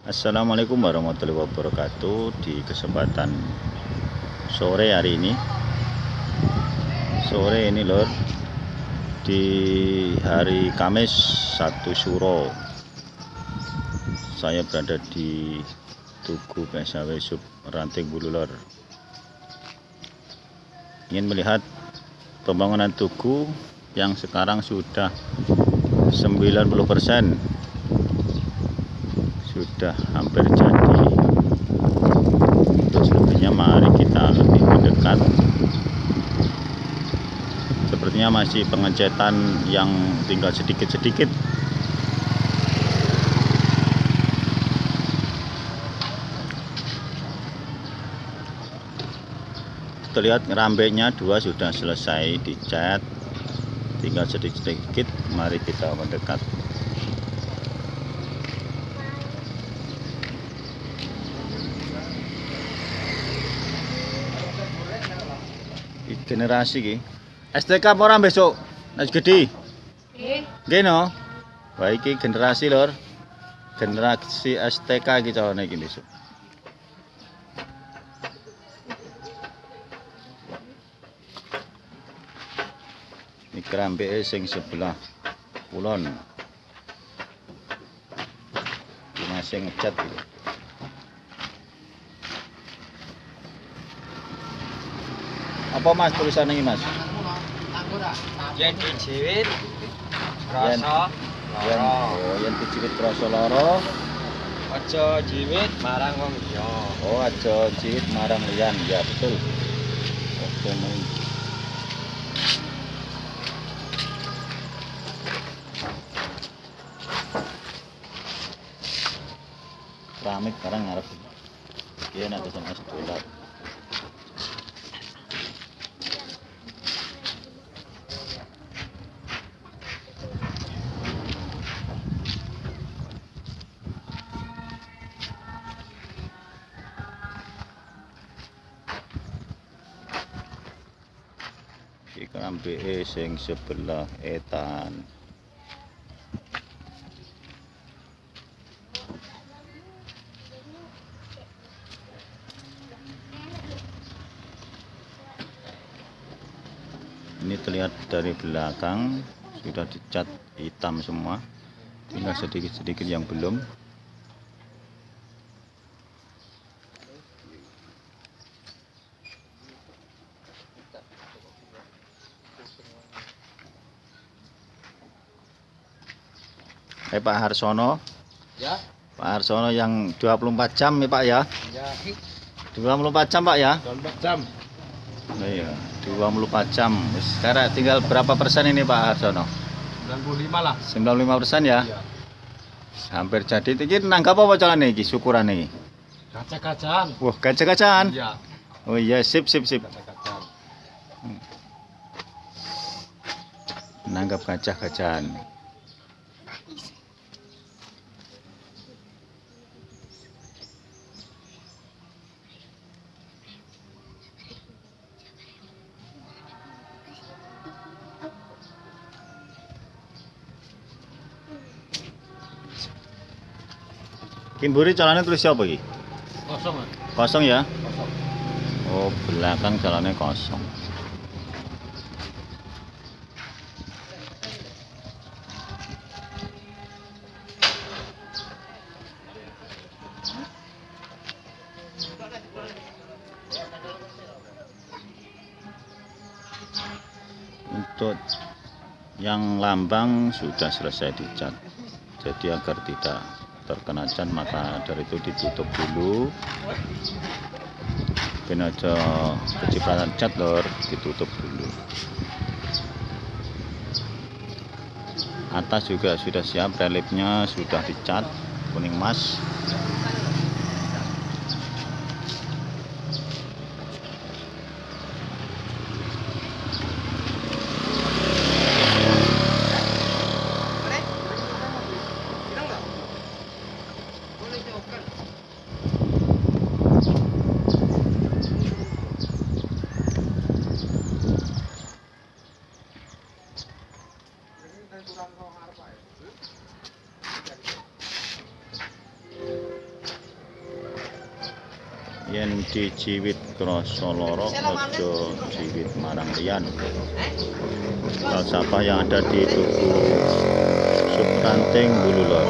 Assalamualaikum warahmatullahi wabarakatuh. Di kesempatan sore hari ini Sore ini lor Di hari Kamis 1 Suro Saya berada di Tugu PSAW Sub Ranting Bulu lor Ingin melihat pembangunan tugu yang sekarang sudah 90% sudah hampir jadi. Untuk selebihnya mari kita lebih mendekat. Sepertinya masih pengecetan yang tinggal sedikit-sedikit. Terlihat rambeknya dua sudah selesai dicat. Tinggal sedikit-sedikit mari kita mendekat generasi ki STK apa orang besok? Nasi gede. Nggih. No? Baik generasi lor. Generasi STK iki calone iki besok. Ini kerambe sing sebelah kulon. Masih ngecat gitu. Apa Mas tulisan ini Mas? Yen dijewit Yen- rasa Yang lara. oh, yang diciwit rasa lara. Aja jiwit marang wong liya. Oh, aja ciwit marang liyan. Ya, betul. Oke, nih. Keramik sekarang ngarep. Iya, nanti sama sedolat. Iki kerambike sing sebelah etan. Ini terlihat dari belakang sudah dicat hitam semua. Tinggal sedikit-sedikit yang belum. Eh Pak Harsono, Ya, Pak Harsono yang 24 jam ya Pak ya. ya. 24 jam Pak ya. 24 jam. Nah, iya, 24 jam. Sekarang tinggal berapa persen ini Pak Harsono? 95 lah. 95 persen ya. Iya. Hampir jadi. Ini nanggap apa jalan ini? Syukuran ini. Kaca-kacaan. Wah, gajah-gajahan. Iya, Oh iya, sip sip sip. kaca-kacaan. Nanggap gajah-gajahan. Kimburi jalannya tulis siapa iki? Kosong. Kosong ya? Kosong. Oh, belakang jalannya kosong. Untuk yang lambang sudah selesai dicat. Jadi agar tidak terkena cat maka dari itu ditutup dulu. Ben aja kecipratan cat lor ditutup dulu. Atas juga sudah siap reliefnya sudah dicat kuning emas yen dijiwit krasa lara aja jiwit marang liyan falsafah yang ada di tubuh subranting bulu lor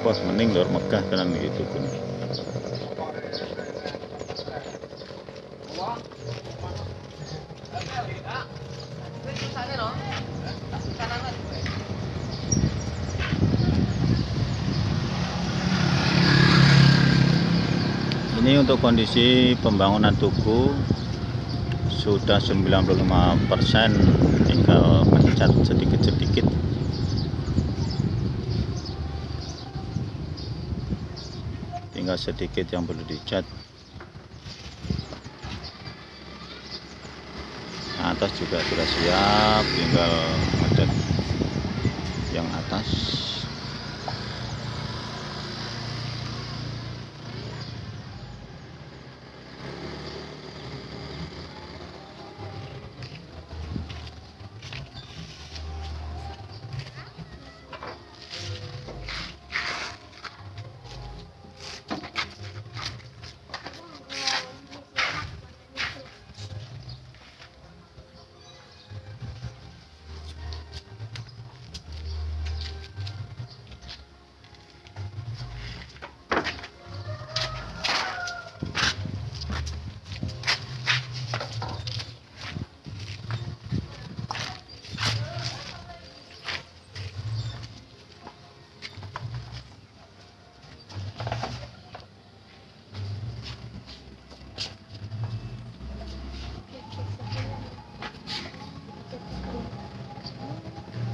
wah mending lor megah tenan iki tubuh untuk kondisi pembangunan tugu sudah 95% tinggal mencat sedikit-sedikit. Tinggal sedikit yang perlu dicat. Atas juga sudah siap tinggal mencat yang atas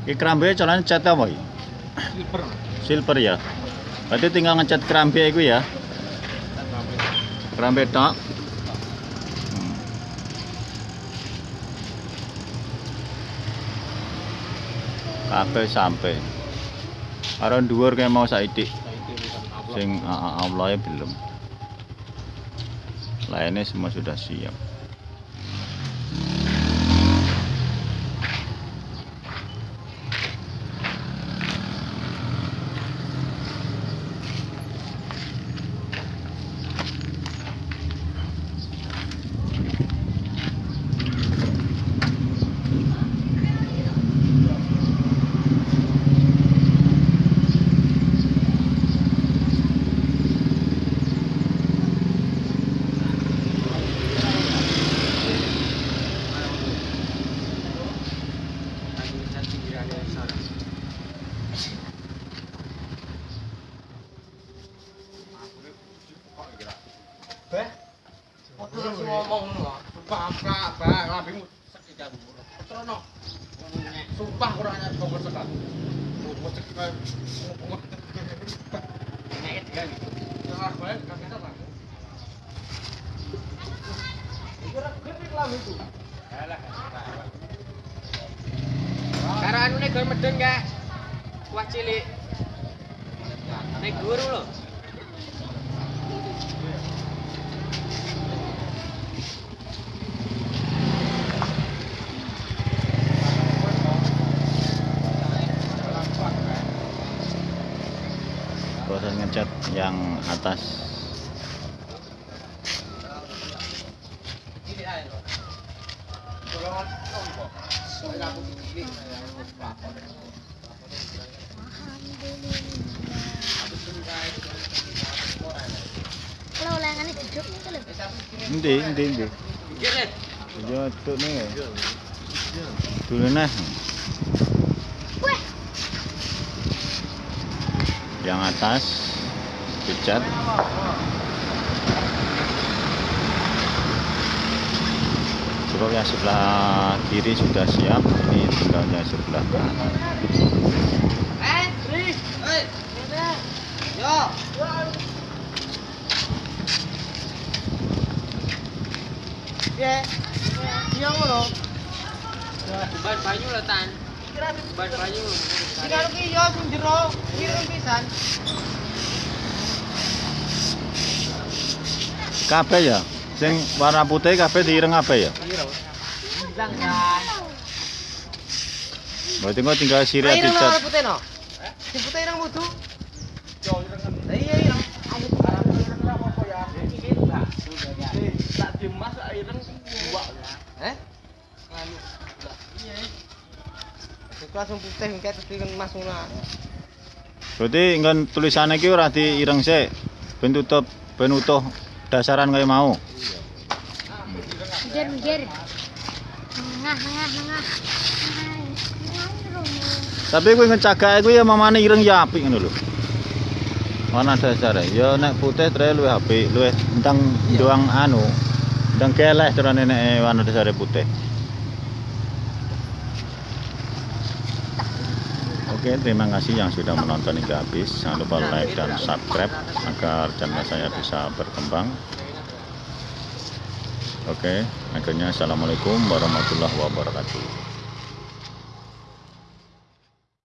Kerambe caranya cat apa iki? Silver. Silver ya. Berarti tinggal ngecat kerambe iku ya. Kerambe tok. Hmm. Kabeh sampai. Karo dhuwur kayak mau saiki. Sing Allah belum. Lainnya semua sudah siap. Karo anune gol medun gak? Kuah cilik. Nek guru lho. Ngecat yang atas. Kalau ulangannya duduk itu loh. endi endi endi? Kirit. yo tuk nih. Dulu nah Wah, yang atas dicat Terus yang sebelah kiri sudah siap ini tinggalnya sebelah kanan Eh. Ya. Iya ngono. Ban banyu lho tan. Ban banyu. Karo ki yo sing jero, kirim pisan. kabeh ya sing warna putih kabeh diireng kabeh ya Mbak Tengok tinggal sirih di chat. Ireng putih no. Sing putih ireng mutu. Eh? langsung putih engke tapi kan mas ngono. Berarti engkon tulisane iki ora diireng sik. Ben tutup ben utuh dasaran kaya mau. Minggir, minggir. Ngah, ngah, ngah. Tapi kuwi ngecagake kuwi ya mamane ireng ya apik ngono lho. Mana dasare? Ya nek putih tre luwih apik, luwih entang doang anu. Ndang keleh carane nek warna dasare putih. Oke, terima kasih yang sudah menonton hingga habis. Jangan lupa like dan subscribe agar channel saya bisa berkembang. Oke, akhirnya Assalamualaikum warahmatullahi wabarakatuh.